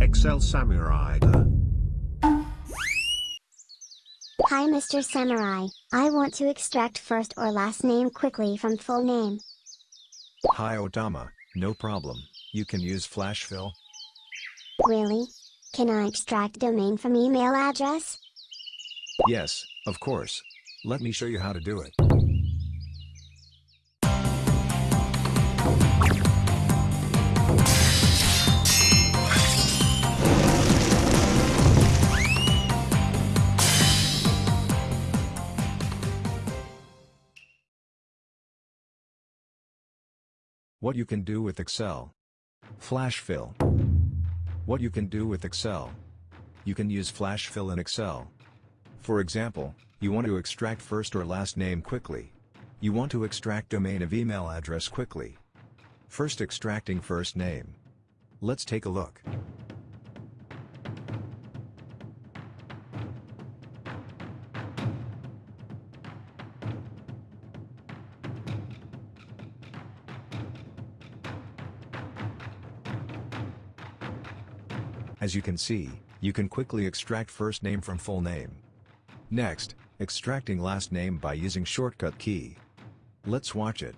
Excel Samurai. Hi Mr. Samurai, I want to extract first or last name quickly from full name. Hi Otama, no problem, you can use flash fill. Really? Can I extract domain from email address? Yes, of course. Let me show you how to do it. What you can do with Excel. Flash fill. What you can do with Excel. You can use flash fill in Excel. For example, you want to extract first or last name quickly. You want to extract domain of email address quickly. First extracting first name. Let's take a look. As you can see, you can quickly extract first name from full name. Next, extracting last name by using shortcut key. Let's watch it.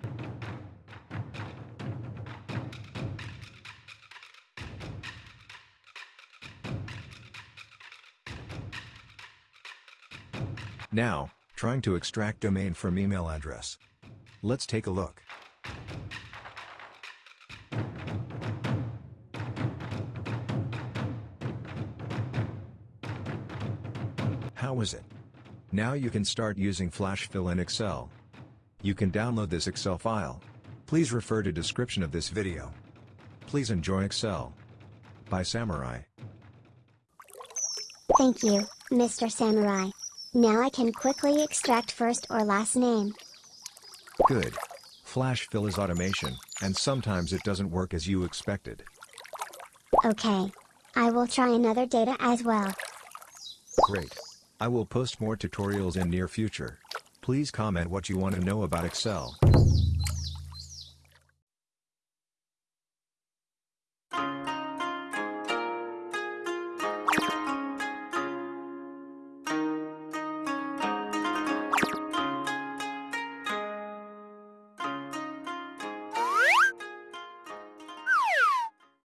Now, trying to extract domain from email address. Let's take a look. How is it? Now you can start using Flash Fill in Excel. You can download this Excel file. Please refer to description of this video. Please enjoy Excel. By Samurai. Thank you, Mr. Samurai. Now I can quickly extract first or last name. Good. Flash Fill is automation, and sometimes it doesn't work as you expected. Okay. I will try another data as well. Great. I will post more tutorials in near future. Please comment what you want to know about Excel.